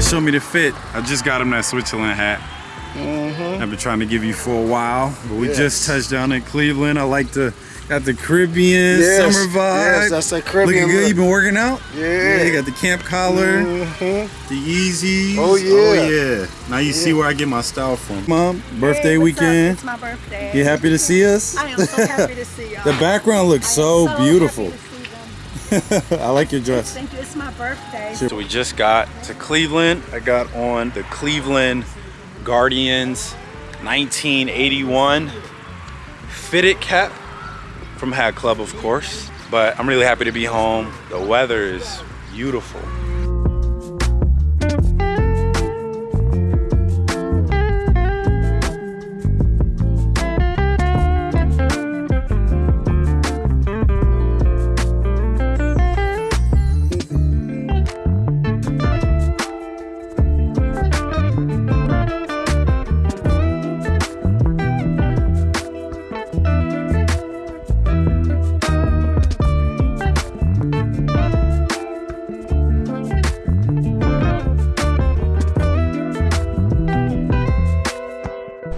to show me the fit. I just got him that Switzerland hat. Mm-hmm. I've been trying to give you for a while, but we Yes. just touched down in Cleveland. I like the got the Caribbean Yes, summer vibe. yes, that's that Caribbean Looking good. look. You been working out? Yeah. you got the camp collar, Mhm. the Yeezys. Oh, yeah. Oh yeah. Now you see where I get my style from. Mom, birthday Hey, what's up? weekend. It's my birthday. You happy to see us? I am so happy to see y'all. the background looks I am so, happy beautiful. To see them. I like your dress. Thank you. It's my birthday. So we just got to Cleveland. I got on the Cleveland Guardians 1981 fitted cap from Hat Club, of course. But I'm really happy to be home. The weather is beautiful.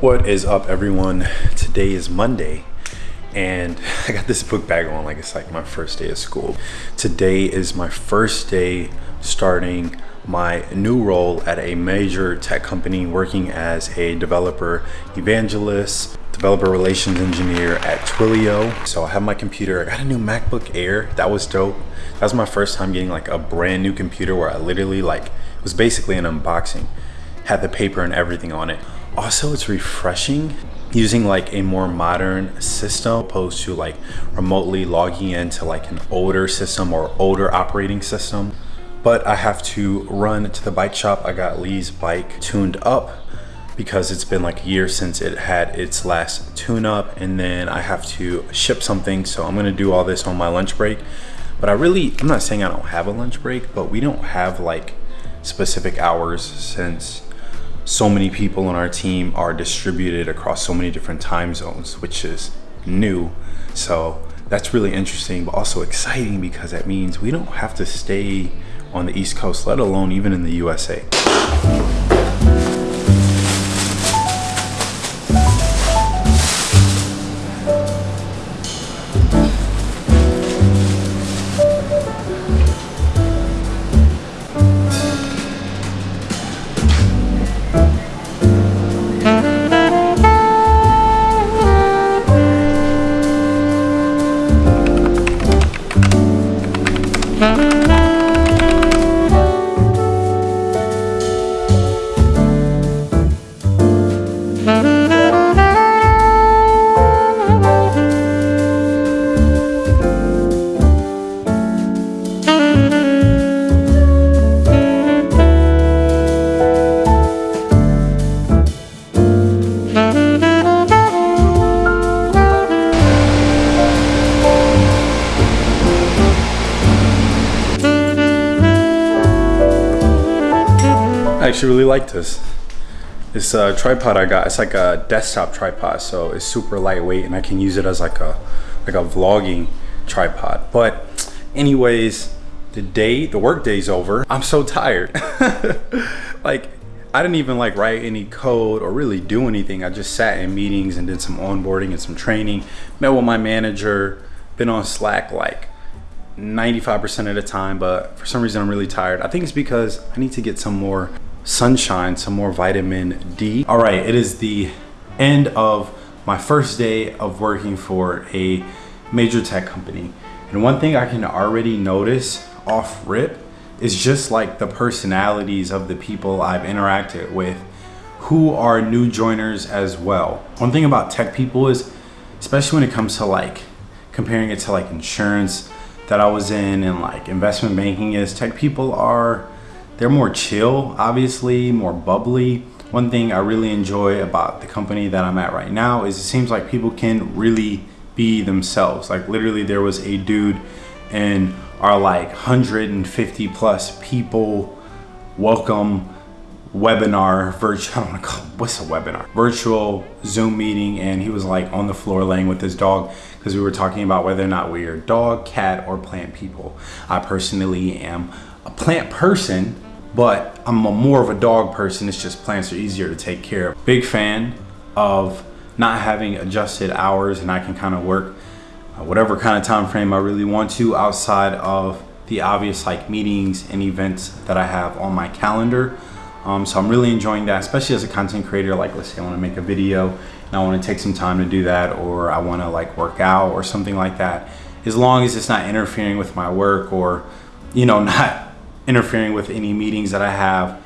What is up, everyone? Today is Monday, and I got this book bag on like it's like my first day of school. Today is my first day starting my new role at a major tech company working as a developer evangelist, developer relations engineer at Twilio. So I have my computer. I got a new MacBook Air. That was dope. That was my first time getting like a brand new computer where I literally like it was basically an unboxing had the paper and everything on it. Also, it's refreshing using like a more modern system opposed to like remotely logging into like an older system or older operating system. But I have to run to the bike shop. I got Lee's bike tuned up because it's been like a year since it had its last tune up and then I have to ship something. So I'm gonna do all this on my lunch break. But I really, I'm not saying I don't have a lunch break, but we don't have like specific hours since so many people on our team are distributed across so many different time zones, which is new. So that's really interesting, but also exciting because that means we don't have to stay on the East Coast, let alone even in the USA. Actually really like this. This uh, tripod I got, it's like a desktop tripod, so it's super lightweight and I can use it as like a like a vlogging tripod. But anyways, the day, the work day's over. I'm so tired. like I didn't even like write any code or really do anything. I just sat in meetings and did some onboarding and some training. Met with my manager, been on Slack like 95% of the time, but for some reason I'm really tired. I think it's because I need to get some more sunshine, some more vitamin D. All right, it is the end of my first day of working for a major tech company. And one thing I can already notice off rip is just like the personalities of the people I've interacted with who are new joiners as well. One thing about tech people is, especially when it comes to like comparing it to like insurance that I was in and like investment banking is tech people are they're more chill, obviously, more bubbly. One thing I really enjoy about the company that I'm at right now is it seems like people can really be themselves. Like literally there was a dude in our like 150 plus people welcome webinar virtual I don't want to call what's a webinar virtual zoom meeting and he was like on the floor laying with his dog because we were talking about whether or not we are dog cat or plant people i personally am a plant person but I'm a more of a dog person. It's just plants are easier to take care of. Big fan of not having adjusted hours and I can kind of work uh, whatever kind of time frame I really want to outside of the obvious like meetings and events that I have on my calendar. Um, so I'm really enjoying that, especially as a content creator. Like let's say I want to make a video and I want to take some time to do that or I want to like work out or something like that. As long as it's not interfering with my work or, you know, not interfering with any meetings that I have,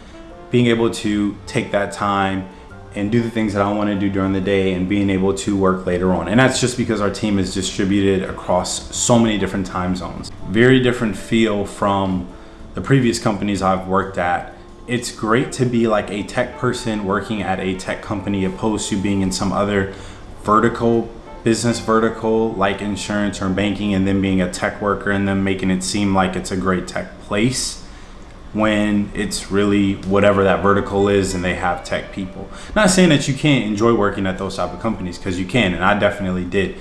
being able to take that time and do the things that I want to do during the day and being able to work later on. And that's just because our team is distributed across so many different time zones. Very different feel from the previous companies I've worked at. It's great to be like a tech person working at a tech company opposed to being in some other vertical business vertical like insurance or banking and then being a tech worker and then making it seem like it's a great tech place when it's really whatever that vertical is and they have tech people. Not saying that you can't enjoy working at those type of companies because you can and I definitely did.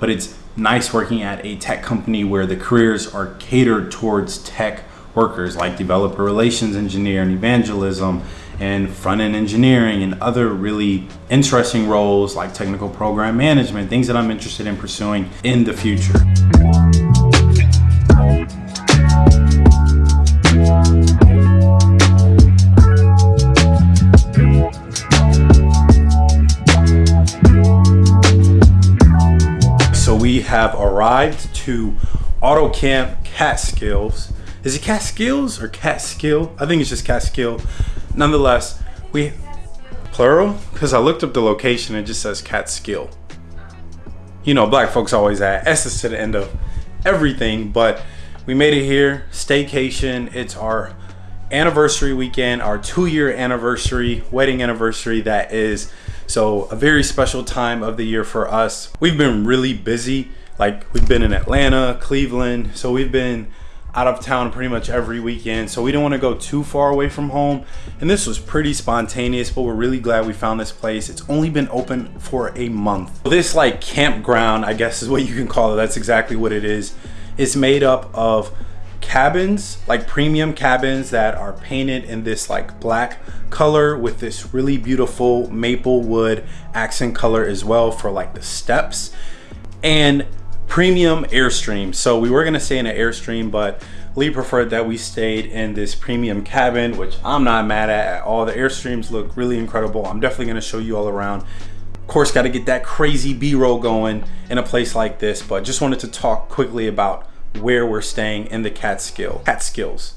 But it's nice working at a tech company where the careers are catered towards tech workers like developer relations engineer and evangelism and front end engineering and other really interesting roles like technical program management, things that I'm interested in pursuing in the future. Arrived to AutoCamp Catskills. Is it Catskills or Catskill? I think it's just Catskill. Nonetheless, we plural because I looked up the location. It just says Catskill. You know, black folks always add S's to the end of everything, but we made it here. Staycation. It's our anniversary weekend, our two-year anniversary, wedding anniversary. That is so a very special time of the year for us. We've been really busy. Like we've been in Atlanta, Cleveland. So we've been out of town pretty much every weekend. So we didn't want to go too far away from home. And this was pretty spontaneous, but we're really glad we found this place. It's only been open for a month. This like campground, I guess is what you can call it. That's exactly what it is. It's made up of cabins, like premium cabins that are painted in this like black color with this really beautiful maple wood accent color as well for like the steps and premium airstream. So we were gonna stay in an airstream but lee preferred that we stayed in this premium cabin which i'm not mad at. At all the airstreams look really incredible. I'm definitely gonna show you all around. Of course got to get that crazy b-roll going in a place like this but just wanted to talk quickly about where we're staying in the catskill catskills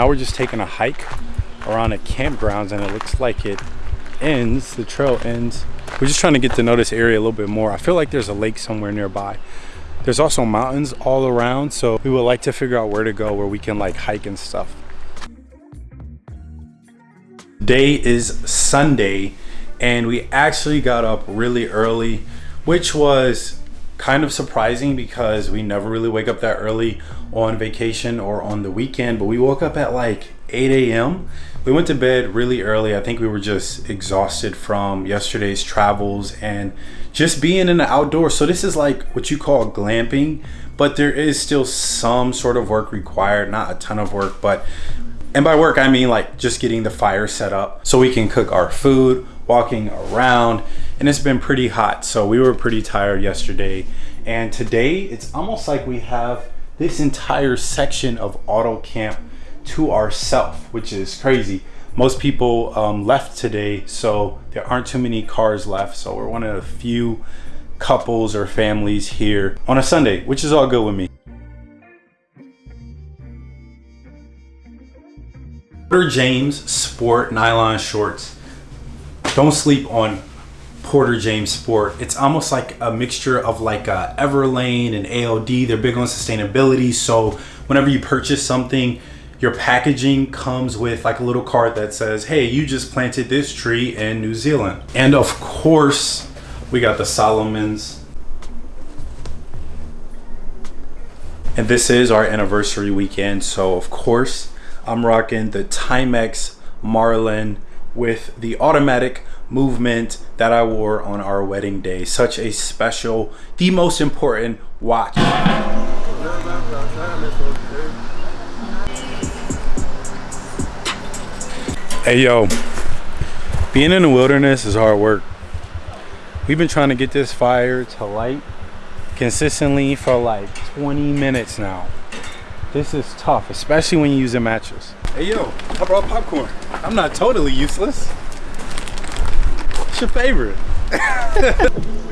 now we're just taking a hike around the campgrounds and it looks like it ends, the trail ends. We're just trying to get to know this area a little bit more. I feel like there's a lake somewhere nearby. There's also mountains all around, so we would like to figure out where to go where we can like hike and stuff. Day is Sunday and we actually got up really early, which was kind of surprising because we never really wake up that early on vacation or on the weekend but we woke up at like 8 a.m we went to bed really early. I think we were just exhausted from yesterday's travels and just being in the outdoors. So this is like what you call glamping but there is still some sort of work required not a ton of work but and by work i mean like just getting the fire set up so we can cook our food walking around and it's been pretty hot so we were pretty tired yesterday. And today it's almost like we have this entire section of auto camp to ourselves which is crazy. Most people um, left today so there aren't too many cars left so we're one of the few couples or families here on a Sunday which is all good with me. James sport nylon shorts. Don't sleep on Porter James Sport. It's almost like a mixture of like a Everlane and ALD. They're big on sustainability. So whenever you purchase something, your packaging comes with like a little card that says, hey, you just planted this tree in New Zealand. And of course, we got the Salomons. And this is our anniversary weekend. So of course, I'm rocking the Timex Marlin with the automatic movement that I wore on our wedding day. Such a special, the most important watch. Hey yo, being in the wilderness is hard work. We've been trying to get this fire to light consistently for like 20 minutes now. This is tough, especially when you use a mattress. Hey yo, I brought popcorn. I'm not totally useless. What's your favorite?